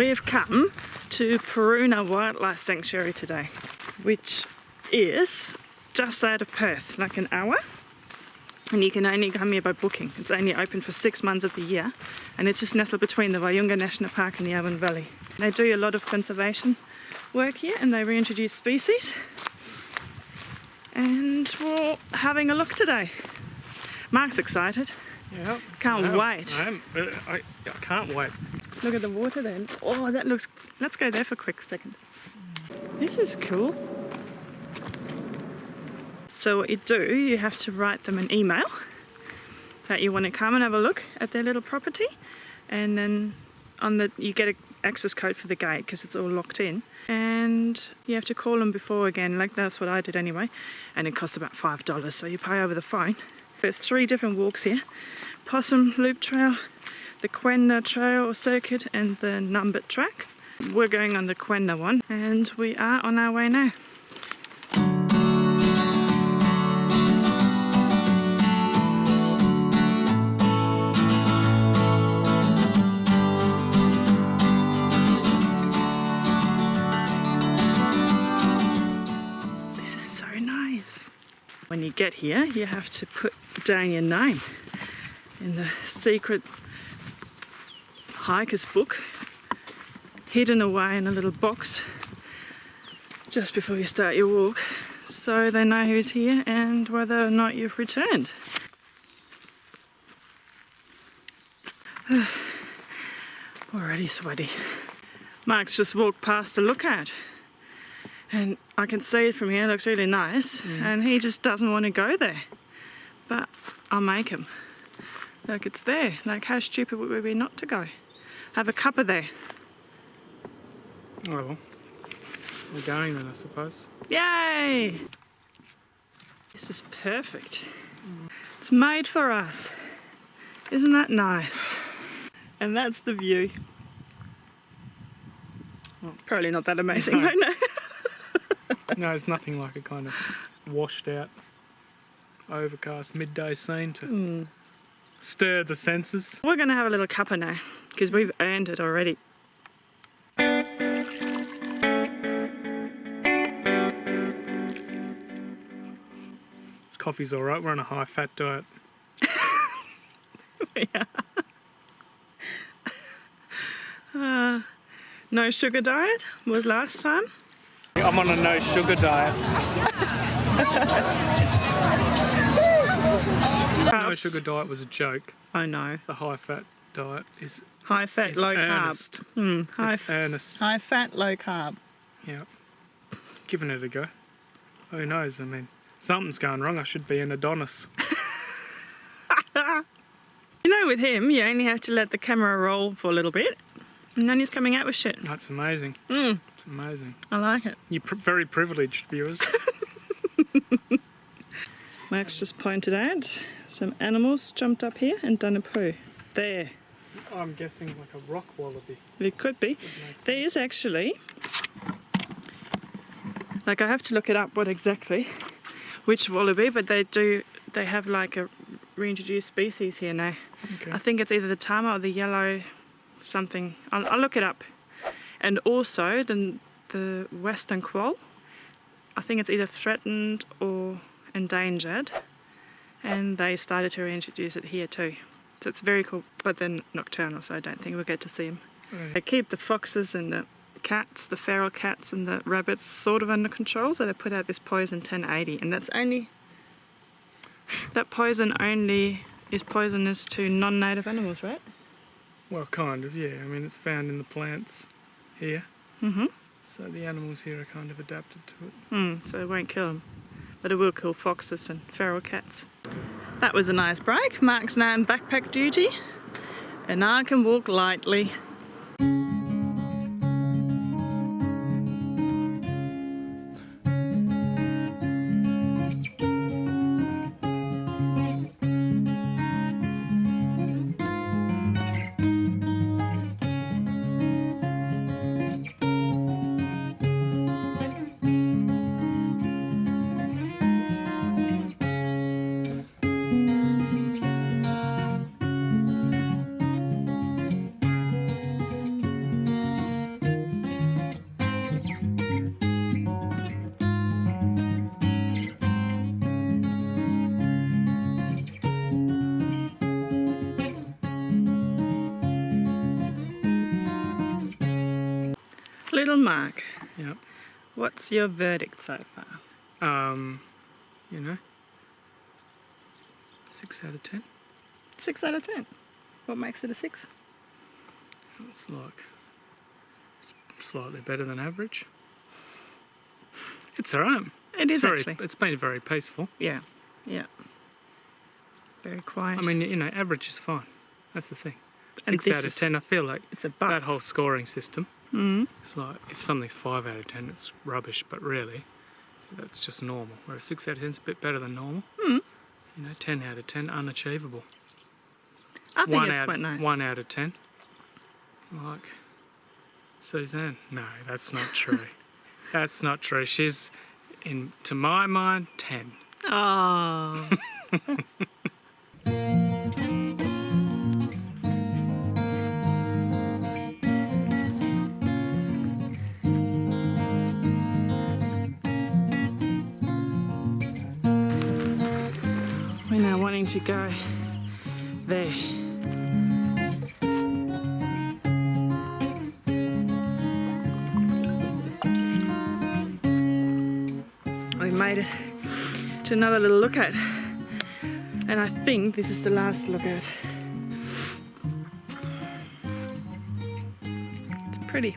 We've come to Paruna Wildlife Sanctuary today, which is just out of Perth, like an hour. And you can only come here by booking. It's only open for six months of the year, and it's just nestled between the Walyunga National Park and the Yarwun Valley. They do a lot of conservation work here, and they reintroduce species. And we're having a look today. Mark's excited. Yeah. Can't wait. I, am. Uh, I, I can't wait. Look at the water then. Oh, that looks. Let's go there for a quick second. This is cool. So, what you do, you have to write them an email that you want to come and have a look at their little property, and then on the you get an access code for the gate because it's all locked in, and you have to call them before again. Like that's what I did anyway, and it costs about five dollars. So you pay over the phone. There's three different walks here: Possum Loop Trail, the Quenda Trail or Circuit, and the Numbat Track. We're going on the Quenda one, and we are on our way now. This is so nice. When you get here, you have to put down your name in the secret hiker's book, hidden away in a little box just before you start your walk, so they know who's here and whether or not you've returned. Already sweaty. Mark's just walked past to look at. And I can see it from here, it looks really nice. Mm. And he just doesn't want to go there. But I'll make him. Look, it's there. Like, how stupid would we be not to go? Have a cuppa there. Oh well. We're going then, I suppose. Yay! This is perfect. It's made for us. Isn't that nice? And that's the view. Well, probably not that amazing No. right now. No, it's nothing like a kind of washed out, overcast midday scene to Hmm. stir the senses. We're going to have a little cuppa now because we've earned it already. This coffee's alright, we're on a high fat diet. Uh, no sugar diet was last time. I'm on a no sugar diet. No sugar diet was a joke. I know. The high fat diet is, High fat, is low earnest. carb. Mm, high, It's earnest. high fat, low carb. Yeah. Giving it a go. Who knows? I mean, something's going wrong. I should be an Adonis. You know, with him, you only have to let the camera roll for a little bit, and then he's coming out with shit. That's amazing. Mm, It's amazing. I like it. You're pr- very privileged, viewers. Max just pointed out some animals jumped up here and done a poo. There. I'm guessing like a rock wallaby. It could be. There is actually, like I have to look it up what exactly, which wallaby, but they do, they have like a reintroduced species here now. Okay. I think it's either the tammar or the yellow something. I'll, I'll look it up. And also the, the western quoll, I think it's either threatened or endangered, and they started to reintroduce it here too. So it's very cool, but they're nocturnal, so I don't think we'll get to see them. Right. They keep the foxes and the cats, the feral cats and the rabbits sort of under control, so they put out this poison 1080, and that's only that poison only is poisonous to non-native animals, right? Well, kind of, yeah. I mean, it's found in the plants here, Mm-hmm. so the animals here are kind of adapted to it. Mm, so it won't kill them, but it will kill foxes and feral cats. That was a nice break. Mark's now on backpack duty, and I can walk lightly. Little Mark, Yep. what's your verdict so far? Um, you know, six out of ten. Six out of ten. What makes it a six? It's like slightly better than average. It's alright. It is it's very, actually. It's been very peaceful. Yeah, yeah. Very quiet. I mean, you know, average is fine. That's the thing. Six out of ten. I feel like it's a buck. that whole scoring system. Mm. It's like if something's five out of ten, it's rubbish. But really, that's just normal. Whereas six out of ten is a bit better than normal. Mm. You know, ten out of ten, unachievable. I think one it's out, quite nice. One out of ten. Like Suzanne. No, that's not true. that's not true. She's, in to my mind, ten. Oh. to go there. We made it to another little look at. And I think this is the last look at. It's pretty.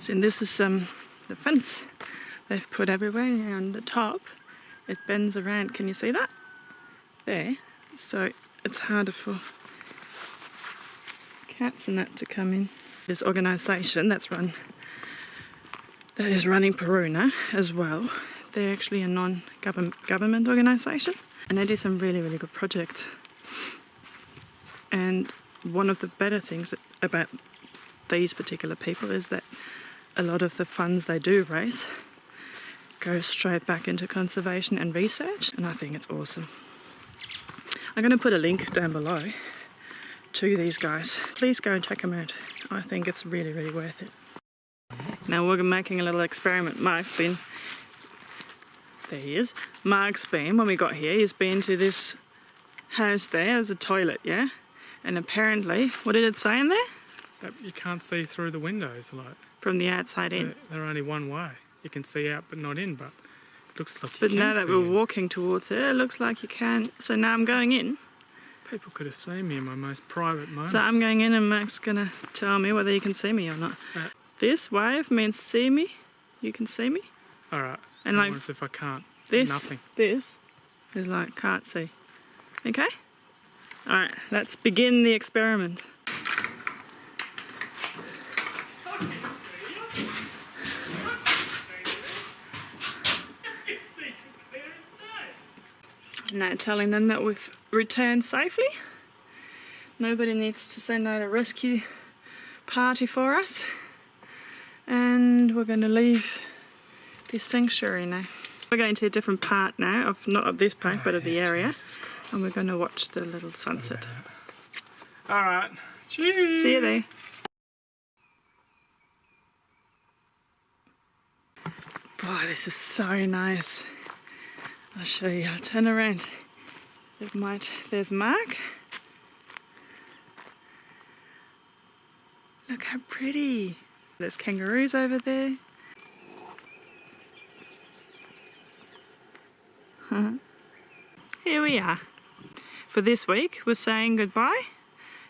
So this is um, the fence they've put everywhere and on the top it bends around. Can you see that? There. So it's harder for cats and that to come in. This organisation that's run that is running Paruna as well. They're actually a non-government organisation and they do some really really good projects. And one of the better things about these particular people is that a lot of the funds they do raise go straight back into conservation and research, and I think it's awesome. I'm going to put a link down below to these guys. Please go and check them out. I think it's really, really worth it. Now we're making a little experiment. Mark's been, there he is. Mark's been, when we got here, he's been to this house there as a toilet, yeah? And apparently, what did it say in there? But you can't see through the windows. Like From the outside in. they're, only one way. You can see out, but not in. But it looks like you But now that we're in. walking towards it, it looks like you can. So now I'm going in. People could have seen me in my most private moment. So I'm going in and Mark's gonna tell me whether you can see me or not. Uh. This wave means see me. You can see me. All right. And I like if I can't. this, Nothing. this is like can't see. Okay? Alright, let's begin the experiment. Now telling them that we've returned safely. Nobody needs to send out a rescue party for us. And we're going to leave this sanctuary now. We're going to a different part now of not of this park but of the oh, area. And we're going to watch the little sunset. All right. Cheers. See you there. Boy, this is so nice. I'll show you. I'll turn around. It might. There's Mark. Look how pretty. There's kangaroos over there. Here we are. For this week, we're saying goodbye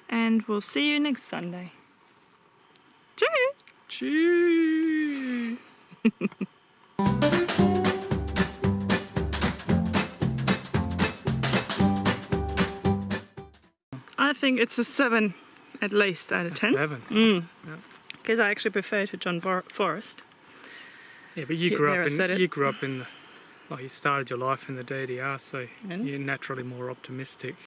and we'll see you next Sunday. Cheers! Cheers. I think it's a seven at least out of A ten. Seven. Mm. Yeah. Because I actually prefer to John Forrest. Yeah, but you grew I up in you grew up in the well, you started your life in the DDR, so And? you're naturally more optimistic.